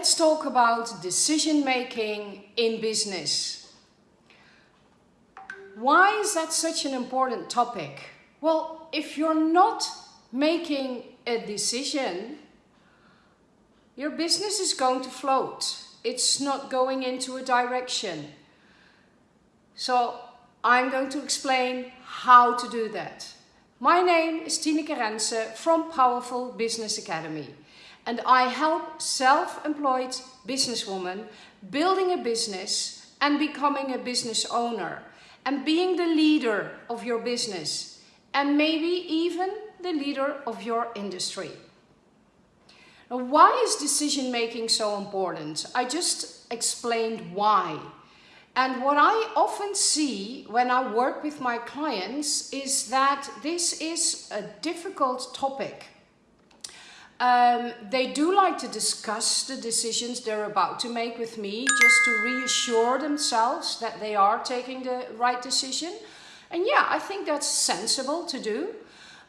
let's talk about decision making in business. Why is that such an important topic? Well, if you're not making a decision, your business is going to float. It's not going into a direction. So I'm going to explain how to do that. My name is Tineke Rensen from Powerful Business Academy and I help self-employed businesswomen building a business and becoming a business owner and being the leader of your business and maybe even the leader of your industry. Now, why is decision making so important? I just explained why. And what I often see when I work with my clients is that this is a difficult topic um, they do like to discuss the decisions they're about to make with me just to reassure themselves that they are taking the right decision. And yeah, I think that's sensible to do.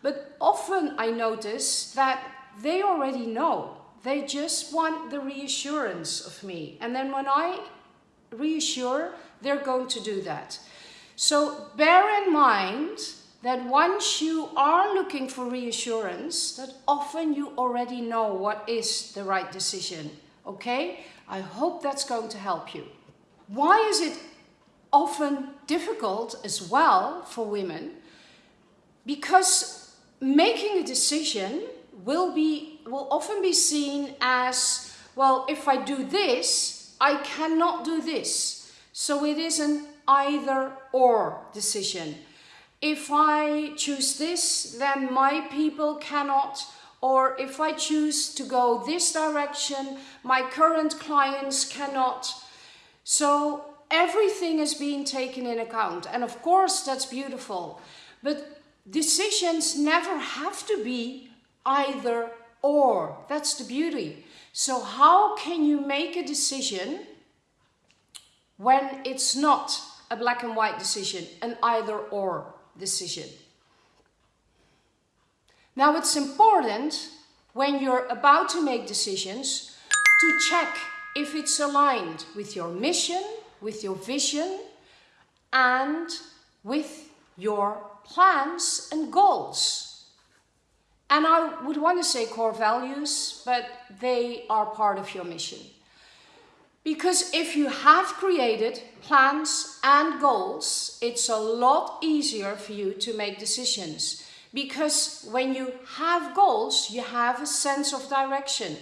But often I notice that they already know. They just want the reassurance of me. And then when I reassure, they're going to do that. So bear in mind that once you are looking for reassurance, that often you already know what is the right decision. Okay? I hope that's going to help you. Why is it often difficult as well for women? Because making a decision will be will often be seen as well if I do this I cannot do this so it is an either or decision if I choose this, then my people cannot, or if I choose to go this direction, my current clients cannot. So everything is being taken in account. And of course, that's beautiful. But decisions never have to be either or. That's the beauty. So how can you make a decision when it's not a black and white decision, an either or? Decision. Now it's important when you're about to make decisions to check if it's aligned with your mission, with your vision and with your plans and goals. And I would want to say core values, but they are part of your mission. Because if you have created plans and goals, it's a lot easier for you to make decisions. Because when you have goals, you have a sense of direction.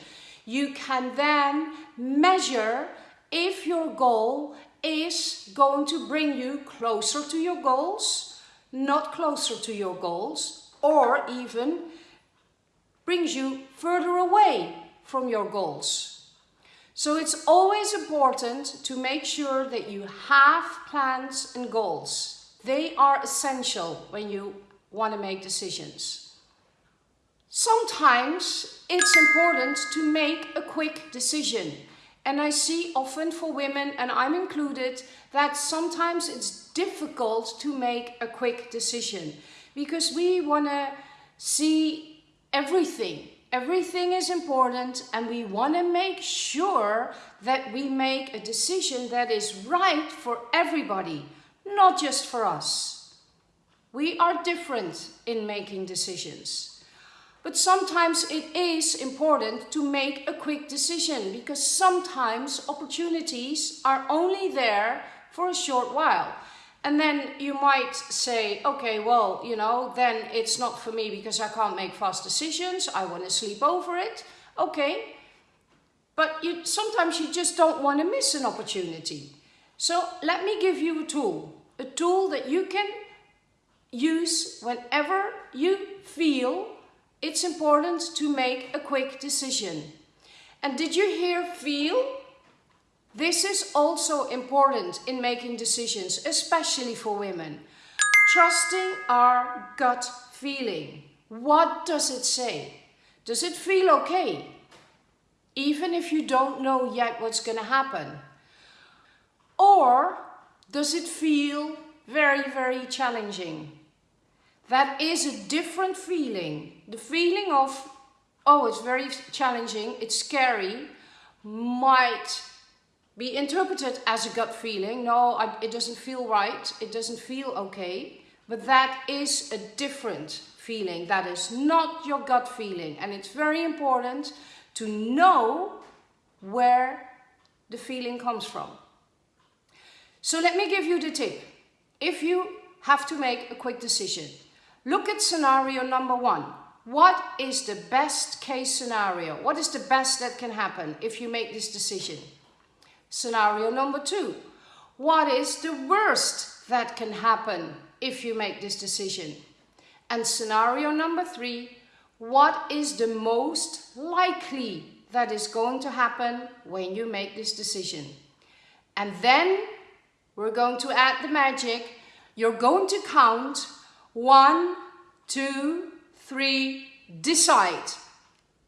You can then measure if your goal is going to bring you closer to your goals, not closer to your goals, or even brings you further away from your goals. So it's always important to make sure that you have plans and goals. They are essential when you want to make decisions. Sometimes it's important to make a quick decision. And I see often for women, and I'm included, that sometimes it's difficult to make a quick decision because we want to see everything Everything is important and we want to make sure that we make a decision that is right for everybody, not just for us. We are different in making decisions. But sometimes it is important to make a quick decision because sometimes opportunities are only there for a short while. And then you might say, okay, well, you know, then it's not for me because I can't make fast decisions. I want to sleep over it. Okay. But you, sometimes you just don't want to miss an opportunity. So let me give you a tool. A tool that you can use whenever you feel it's important to make a quick decision. And did you hear feel? This is also important in making decisions, especially for women. Trusting our gut feeling. What does it say? Does it feel okay? Even if you don't know yet what's going to happen. Or does it feel very, very challenging? That is a different feeling. The feeling of, oh, it's very challenging, it's scary, might be interpreted as a gut feeling. No, I, it doesn't feel right. It doesn't feel okay. But that is a different feeling. That is not your gut feeling. And it's very important to know where the feeling comes from. So let me give you the tip. If you have to make a quick decision, look at scenario number one. What is the best case scenario? What is the best that can happen if you make this decision? Scenario number two. What is the worst that can happen if you make this decision? And scenario number three. What is the most likely that is going to happen when you make this decision? And then we're going to add the magic. You're going to count one, two, three, decide.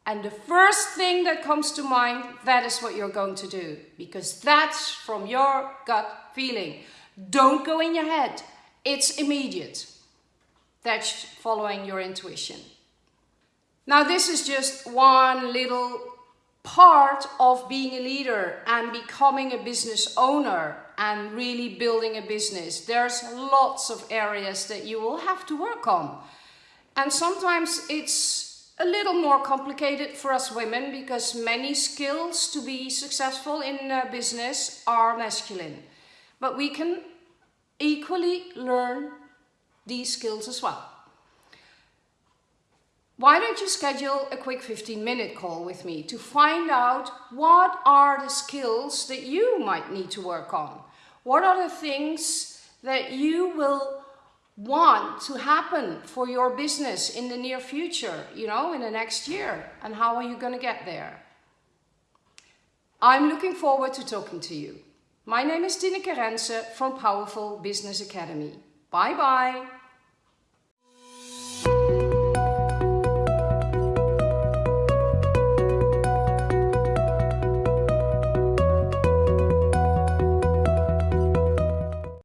And the first thing that comes to mind, that is what you're going to do. Because that's from your gut feeling. Don't go in your head. It's immediate. That's following your intuition. Now this is just one little part of being a leader and becoming a business owner and really building a business. There's lots of areas that you will have to work on. And sometimes it's a little more complicated for us women because many skills to be successful in uh, business are masculine. But we can equally learn these skills as well. Why don't you schedule a quick 15 minute call with me to find out what are the skills that you might need to work on? What are the things that you will want to happen for your business in the near future, you know, in the next year? And how are you going to get there? I'm looking forward to talking to you. My name is Tineke Rensen from Powerful Business Academy. Bye bye.